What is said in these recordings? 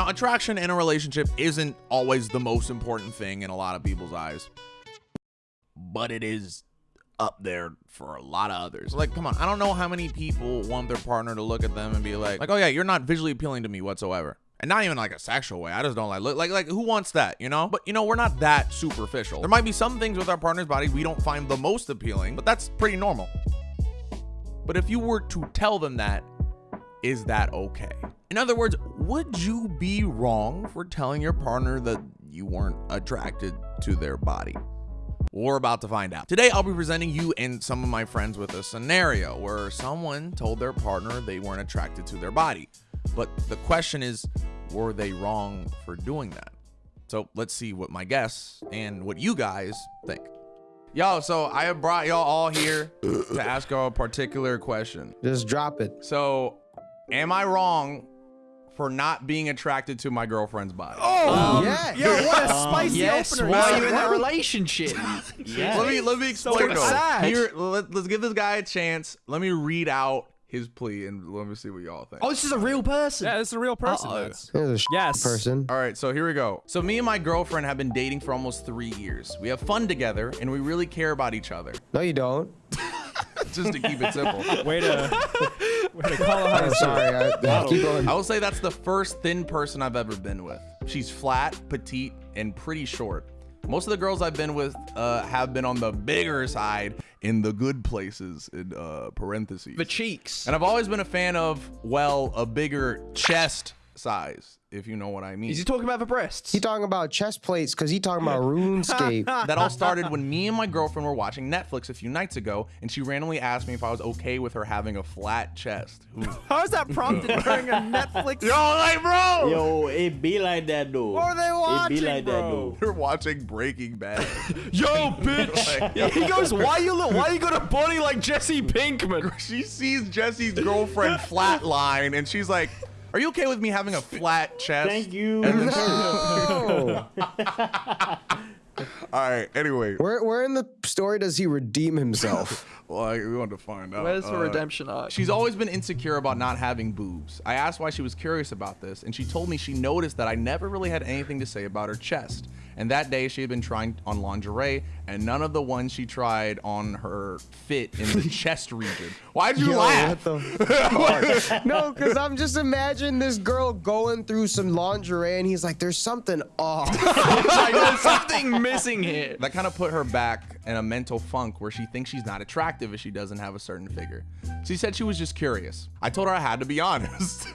Now, attraction in a relationship isn't always the most important thing in a lot of people's eyes, but it is up there for a lot of others. Like, come on, I don't know how many people want their partner to look at them and be like, like, oh yeah, you're not visually appealing to me whatsoever. And not even like a sexual way. I just don't like look like like who wants that, you know? But you know, we're not that superficial. There might be some things with our partner's body we don't find the most appealing, but that's pretty normal. But if you were to tell them that, is that okay? In other words, would you be wrong for telling your partner that you weren't attracted to their body? We're about to find out. Today, I'll be presenting you and some of my friends with a scenario where someone told their partner they weren't attracted to their body. But the question is, were they wrong for doing that? So let's see what my guests and what you guys think. Yo, so I have brought y'all all here to ask y'all a particular question. Just drop it. So, am I wrong for not being attracted to my girlfriend's body? Oh, um, yeah. Yo, what a um, spicy yes, opener. while Yeah. you're in that relationship. Yeah. Let me let me explain though. sad. Here, let, us give this guy a chance. Let me read out his plea and let me see what y'all think. Oh, this is a real person. Yeah, this is a real person. Uh-oh. That's- There's a Yes. person. All right, so here we go. So me and my girlfriend have been dating for almost three years. We have fun together and we really care about each other. No, you don't. Just to keep it simple. Way to, way call it I'm sorry. I, keep going. I will say that's the first thin person I've ever been with. She's flat, petite, and pretty short. Most of the girls I've been with uh, have been on the bigger side in the good places in uh, parentheses. The cheeks. And I've always been a fan of, well, a bigger chest size, if you know what I mean. Is he talking about the breasts? He talking about chest plates because he talking about RuneScape. that all started when me and my girlfriend were watching Netflix a few nights ago, and she randomly asked me if I was okay with her having a flat chest. Ooh. How is that prompted during a Netflix? Yo, like, bro! Yo, it be like that though. What are they watching, It be like that bro? though. You're watching Breaking Bad. Yo, bitch. he goes, why you look? Why you got a body like Jesse Pinkman? she sees Jesse's girlfriend flatline, and she's like, "Are you okay with me having a flat chest?" Thank you. And then she- Oh. all right. Anyway, where, where in the story does he redeem himself? well, I- we want to find out. Where's the Uh, redemption arc? She's always been insecure about not having boobs. I asked why she was curious about this, and she told me she noticed that I never really had anything to say about her chest. And that day she had been trying on lingerie, and none of the ones she tried on her fit in the chest region. Why'd you Yo, laugh? what the fuck? no, because I'm just imagining this girl going through some lingerie and he's like, there's something off. like, there's something missing here. That kind of put her back in a mental funk where she thinks she's not attractive if she doesn't have a certain figure. She said she was just curious. I told her I had to be honest.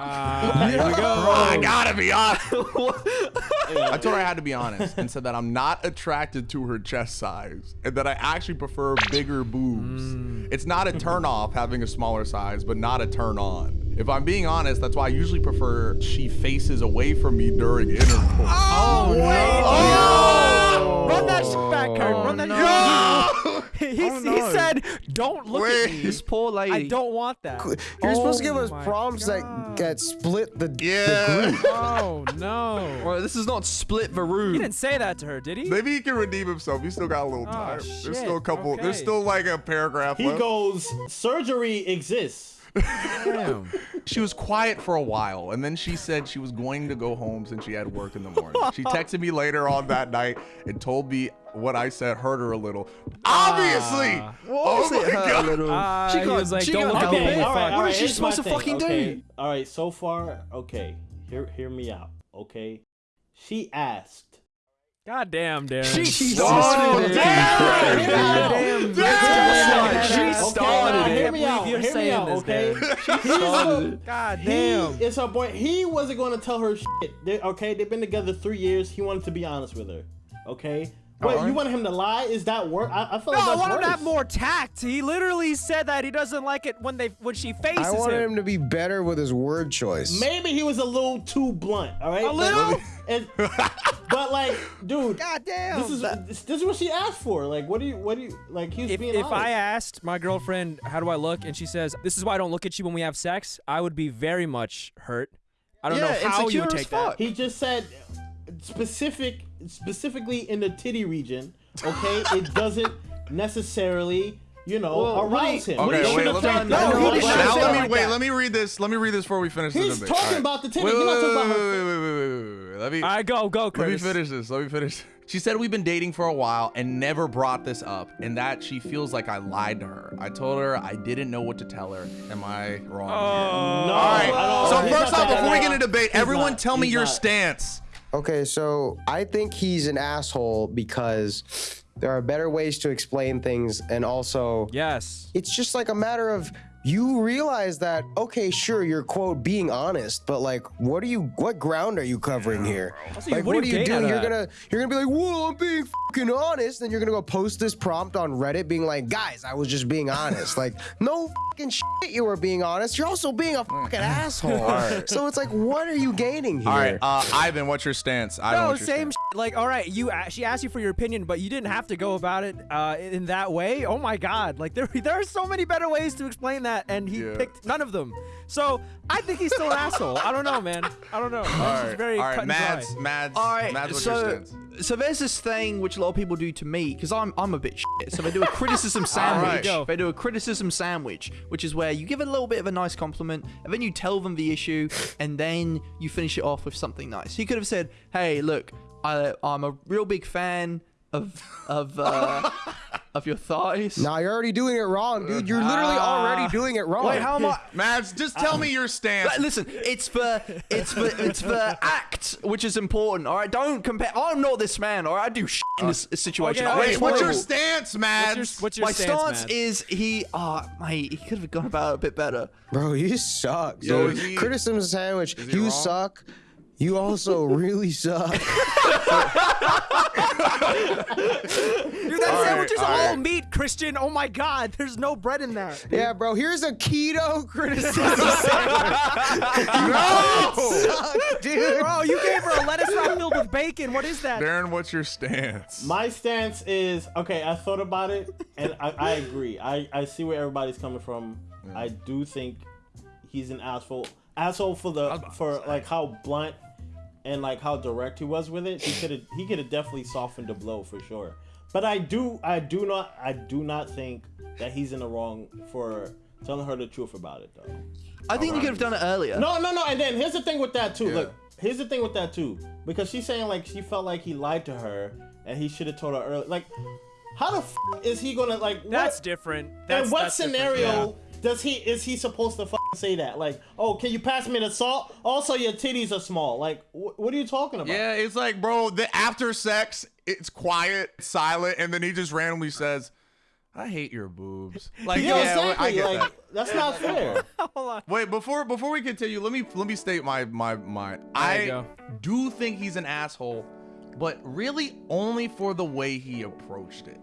Ah, here we go. I gotta be honest. I told her I had to be honest and said that I'm not attracted to her chest size and that I actually prefer bigger boobs. It's not a turn off having a smaller size, but not a turn on. If I'm being honest, that's why I usually prefer she faces away from me during intercourse. Oh, no. Run that shit back, Kurt. Oh, Run that no. He, he, he said, don't look at me. This poor lady. I don't want that. You're supposed to give Oh us my prompts that, God. that split the, Yeah. the group. Oh, no. Well, this is not split the room. He didn't say that to her, did he? Maybe he can redeem himself. He's still got a little Oh, time. shit. There's still a couple. There's still like a paragraph He left. goes, surgery exists. Damn. She was quiet for a while, and then she said she was going to go home since she had work in the morning. She texted me later on that night and told me what I said hurt her a little. Obviously! Ah. oh my God. Uh, She he got- was like, she don't got look at double me. fuck. all right, What all right. is she supposed to thing, fucking do? All right, so far, okay. Hear, hear me out, okay? She asked. God damn, Darren. She started it. damn. Damn, Damn. Damn. She She Okay, started now it. Hear me out. You're Hear me saying out, this, okay? Darren. He's a- God He damn. is her boy. He wasn't going to tell her shit. They, okay, they've been together three years. He wanted to be honest with her. Okay. Wait, Alright. you want him to lie? Is that work? I, I feel No, like I that's want him to have more tact. He literally said that he doesn't like it when they when she faces him. I wanted him. him to be better with his word choice. Maybe he was a little too blunt. All right. A little? And, but like, dude, God damn. this is this, this is what she asked for. Like, what do you? What do you? Like, he was if, being if honest. I asked my girlfriend, how do I look? And she says, this is why I don't look at you when we have sex, I would be very much hurt. I don't Yeah, know how you would as take that. He just said specific, specifically in the titty region. Okay, it doesn't necessarily, you know, Well, arouse him. Okay, he wait, let me, done- No, he now let me like wait. that. Let me read this. Let me read this before we finish He's the debate. talking All right. about the titty. Wait, He's wait, not talking wait, about her wait, wait, Let me All right, go, go, let me finish this. Let me finish. She said we've been dating for a while and never brought this up, and that she feels like I lied to her. I told her I didn't know what to tell her. Am I wrong? Oh. No, All right. So first off, before we get into debate, everyone tell me your stance. Okay, so I think he's an asshole because there are better ways to explain things, and also Yes. it's just like a matter of you realize that okay sure you're quote being honest but like what are you what ground are you covering here Also, like what what, are are you you doing you're gonna you're gonna be like whoa i'm being fucking honest then you're gonna go post this prompt on reddit being like guys i was just being honest like no fucking shit you were being honest you're also being a fucking asshole so it's like what are you gaining here All right, uh, Ivan, what's your stance? Ivan, No, what's your same. stance? Like, all right, you. She asked you for your opinion, but you didn't have to go about it uh, in that way. Oh my God! Like, there, there are so many better ways to explain that, and he Yeah. picked none of them. So I think he's still an asshole. I don't know, man. I don't know. This All is very all cut right, and Mads, dry. Mads, All right, Mads, what's your so stance? so there's this thing which a lot of people do to me because I'm I'm a bit shit. So they do a criticism sandwich. Go. They do a criticism sandwich, which is where you give a little bit of a nice compliment and then you tell them the issue and then you finish it off with something nice. He could have said, "Hey, look, I I'm a real big fan of of uh, of your thighs." nah you're already doing it wrong dude you're literally already doing it wrong Wait, how am I? Mads, just tell me your stance. Listen, it's for it's for it's for act, which is important. All right, don't compare. I'm not this man. All right, I do shit in this situation. okay, Wait, what's your horrible. stance, What's your, Mads? what's your My stance, stance Mads? is he. Ah, mate, he could have gone about it a bit better. Bro, you suck. Yo, dude. is he- Criticism sandwich. You wrong? suck. You also really suck. Dude, that sandwich is all all right. meat, Christian. Oh my God, there's no bread in there. yeah, bro. Here's a keto criticism no! suck, dude. Bro, you gave her a lettuce wrap filled with bacon. What is that? Darren, what's your stance? My stance is okay. I thought about it, and I, I agree. I, I see where everybody's coming from. I do think he's an asshole. Asshole for the for like how blunt and like how direct he was with it. He could have he could have definitely softened the blow for sure. But I do I do not I do not think that he's in the wrong for telling her the truth about it though. I think he could have done it earlier. No, no, no. And then here's the thing with that too. Yeah. Look, here's the thing with that too. Because she's saying like she felt like he lied to her and he should have told her early. Like, how the f- is he gonna like? What, That's different. That's, in what that's different, scenario yeah. Does he is he supposed to say that? Like, oh, can you pass me the salt? Also, your titties are small. Like, wh- what are you talking about? Yeah, it's like, bro, the after sex, it's quiet, silent, and then he just randomly says, I hate your boobs. Like, Yeah, yeah, exactly. I get like, that. that's not fair. Hold on. Wait, before before we continue, let me let me state my my my. There I go. do think he's an asshole, but really only for the way he approached it.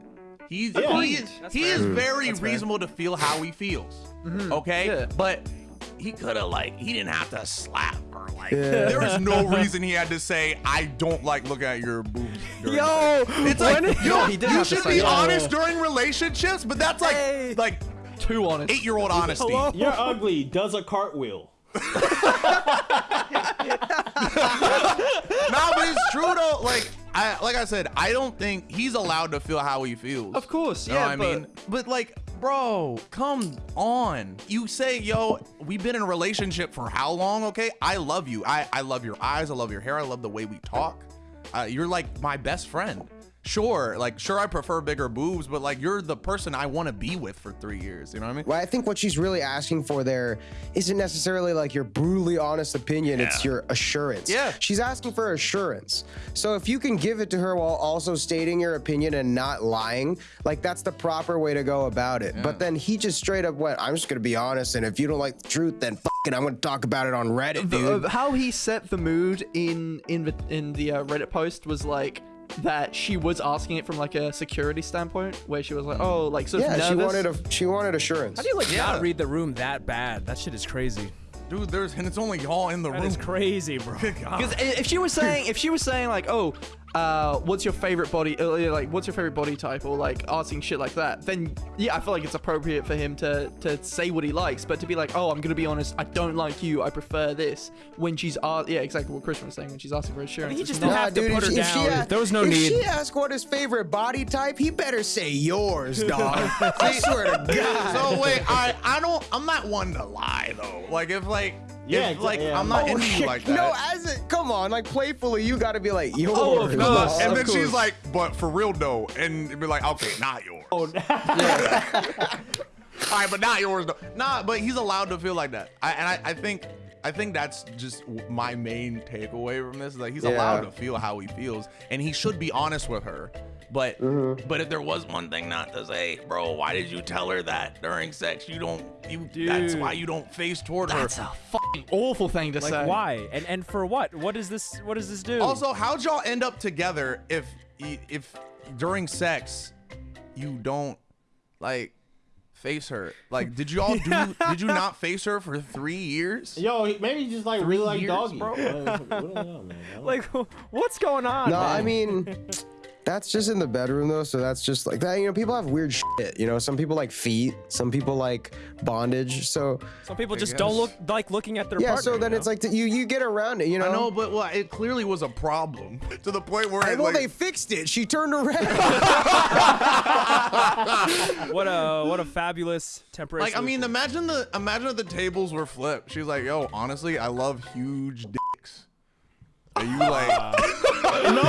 He's Yeah. he is, That's he fair. is mm. very That's fair. reasonable to feel how he feels. Mm-hmm. Okay, Yeah. but he could have like he didn't have to slap her. Like Yeah. there is no reason he had to say I don't like looking at your boobs. Yo, it's like, when- yo, he did you should be that. honest during relationships, but that's like Hey. like Too honest. eight year old honesty. Hello? You're ugly. Does a cartwheel. no, but it's true though. Like I like I said, I don't think he's allowed to feel how he feels. Of course, You know yeah, what I but- mean? But like, bro, come on. You say, yo, we've been in a relationship for how long? Okay, I love you. I I love your eyes. I love your hair. I love the way we talk. Uh, you're like my best friend. Sure, like sure, I prefer bigger boobs, but like you're the person I want to be with for three years. You know what I mean? Well, I think what she's really asking for there isn't necessarily like your brutally honest opinion, it's your assurance. Yeah. She's asking for assurance. So if you can give it to her while also stating your opinion and not lying, like that's the proper way to go about it. But then he just straight up went, I'm just going to be honest. And if you don't like the truth, then fucking I'm going to talk about it on Reddit, The- dude. uh, how he set the mood in in the in the uh, Reddit post was like that she was asking it from like a security standpoint, where she was like, oh, like so." yeah, of she wanted a, she wanted assurance. How do you like Yeah. not read the room that bad? That shit is crazy. Dude, there's and it's only y'all in the That room. is crazy, bro. Because if she was saying, if she was saying like, oh, uh, what's your favorite body, uh, like, what's your favorite body type, or like asking shit like that, then yeah, I feel like it's appropriate for him to to say what he likes. But to be like, oh, I'm gonna be honest, I don't like you, I prefer this. When she's asked, yeah, exactly what Christian was saying when she's asking for assurance. he it's just not- didn't have to put her if she down. ask- There was no if need. she asks what his favorite body type, he better say yours, dog. I swear to God. So wait, I I don't I'm not one to lie though. Like if like Yeah, If, like yeah, I'm not oh, into you like that. No, as it come on, like playfully, you got to be like yours. Oh, of course. and Of then she's like, but for real though, and it'd be like, okay, not yours. Oh, All right, but not yours though. Nah, but he's allowed to feel like that. I, and I, I think, I think that's just my main takeaway from this. Is like he's allowed to feel how he feels, and he should be honest with her. But, Mm-hmm. but if there was one thing not to say, bro, why did you tell her that during sex? You don't, you. That's why you don't face toward her. That's a fucking awful thing to Like say. why? And and for what? What does this? What does this do? Also, how'd y'all end up together if if during sex you don't like face her? Like, did you all do? did you not face her for three years? Yo, maybe he just like really like years, doggy. bro. We don't know, man. I don't- like what's going on? No, man? I mean, that's just in the bedroom though. So that's just like that. You know, people have weird shit. You know, some people like feet, some people like bondage. So some people just don't look like looking at their yeah, partner. so then you it's like t- you you get around it. You know. I know, but well, it clearly was a problem to the point where Hey, it, well, like, they fixed it. She turned around. what a what a fabulous temporary. like I mean, imagine the imagine if the tables were flipped. She's like, "Yo, honestly, I love huge dicks." Are you like? no,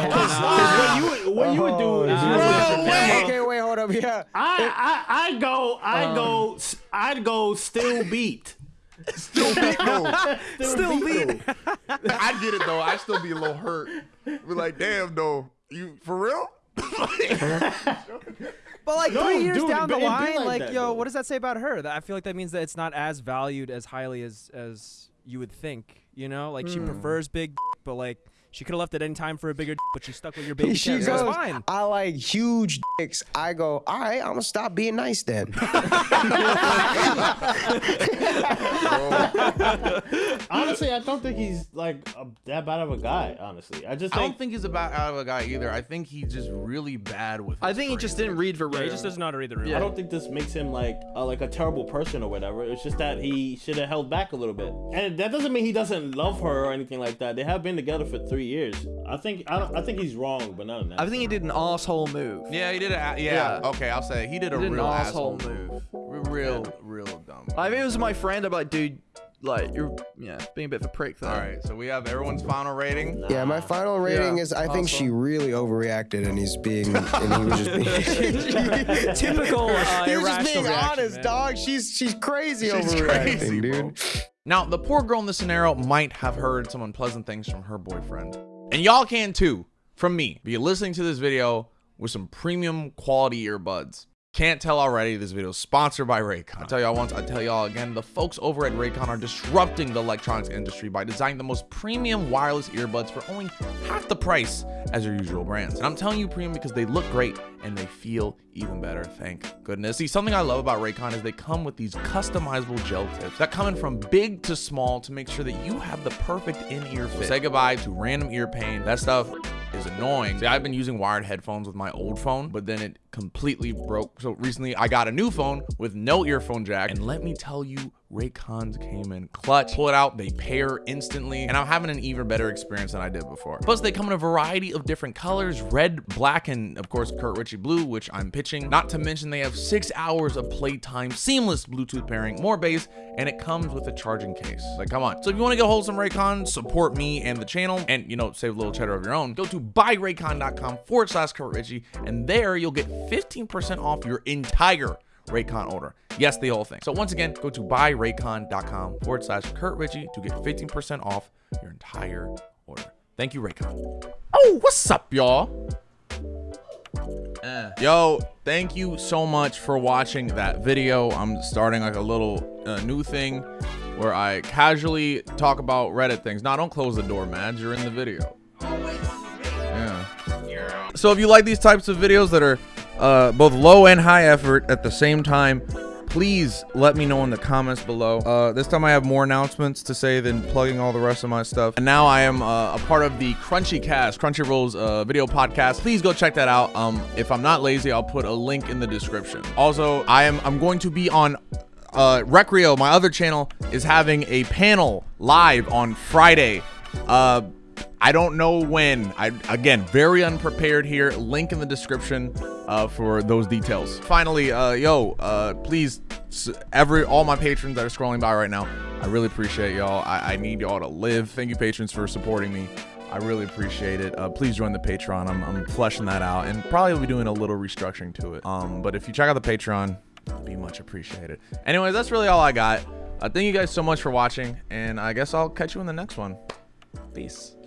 because what you would, what you would do is you would oh, look at your camera. okay, wait, hold up. Yeah. I, I I go I go s- I'd go still beat. still beat though. Still beat. I get it though. I still be a little hurt. Be like, damn though, you for real? But like No, three years dude, down the line, like like, that, yo, though. what does that say about her? That I feel like that means that it's not as valued as highly as as you would think. You know, like Hmm. she prefers big, but like she could have left at any time for a bigger, but she's stuck with your baby. She so goes, it's fine. I like huge dicks. I go, all right, I'm gonna stop being nice then. Honestly, I don't think he's like a, that bad of a guy. Honestly, I just I don't think he's a bad out of a guy either. I think he's just really bad with. I his think he just didn't read the room. Yeah, he just doesn't know how to read the room. I don't think this makes him like uh, like a terrible person or whatever. It's just that he should have held back a little bit, and that doesn't mean he doesn't love her or anything like that. They have been together for three years. I think I, don't, I think he's wrong, but not in that. I think he did an asshole move. Yeah, he did it. Yeah, Yeah. Okay, I'll say it. he did a He did an real asshole asshole move. R- Real, real dumb. I if it was my friend, I'd be like, dude, like you're yeah being a bit of a prick there. All right, so we have everyone's final rating. Yeah, my final rating Yeah, is I think she really overreacted and he's being and he was just being Typical uh, he was just being reaction, honest, man. dog. She's she's crazy She's overreacting, crazy, bro. dude. Now, the poor girl in this scenario might have heard some unpleasant things from her boyfriend. And y'all can too, from me. Be listening to this video with some premium quality earbuds. Can't tell already, this video is sponsored by Raycon. I tell y'all once, I tell y'all again, the folks over at Raycon are disrupting the electronics industry by designing the most premium wireless earbuds for only half the price as your usual brands. And I'm telling you premium because they look great and they feel even better, thank goodness. See, something I love about Raycon is they come with these customizable gel tips that come in from big to small to make sure that you have the perfect in-ear fit. Say goodbye to random ear pain. That stuff is annoying. See, I've been using wired headphones with my old phone, but then it completely broke. So recently I got a new phone with no earphone jack. And let me tell you, Raycons came in clutch. Pull it out, they pair instantly, and I'm having an even better experience than I did before. Plus, they come in a variety of different colors, red, black, and of course, Kurt Ritchie blue, which I'm pitching. Not to mention they have six hours of playtime, seamless Bluetooth pairing, more bass, and it comes with a charging case. Like, come on. So if you want to get a hold of some Raycon, support me and the channel, and you know, save a little cheddar of your own, go to buyraycon.com forward slash Kurt Ritchie, and there you'll get 15% off your entire Raycon order. Yes, the whole thing. So once again, go to buyraycon.com forward slash Kurt Ritchie to get 15% off your entire order. Thank you, Raycon. Oh, what's up, y'all? Eh. Yo, thank you so much for watching that video. I'm starting like a little uh, new thing where I casually talk about Reddit things. Now, don't close the door, Mads. You're in the video. Yeah. So if you like these types of videos that are uh, both low and high effort at the same time, please let me know in the comments below. Uh, this time I have more announcements to say than plugging all the rest of my stuff. And now I am uh, a part of the Crunchy Cast, Crunchyroll's uh, video podcast. Please go check that out. Um, if I'm not lazy, I'll put a link in the description. Also, I am I'm going to be on uh, Recreo, my other channel, is having a panel live on Friday. Uh, I don't know when. I again, very unprepared here. Link in the description uh, for those details. Finally, uh, yo, uh, please, every all my patrons that are scrolling by right now, I really appreciate y'all. I, I need y'all to live. Thank you, patrons, for supporting me. I really appreciate it. Uh, please join the Patreon. I'm, I'm fleshing that out and probably will be doing a little restructuring to it. Um, but if you check out the Patreon, be much appreciated. Anyways, that's really all I got. Uh, thank you guys so much for watching, and I guess I'll catch you in the next one. Peace.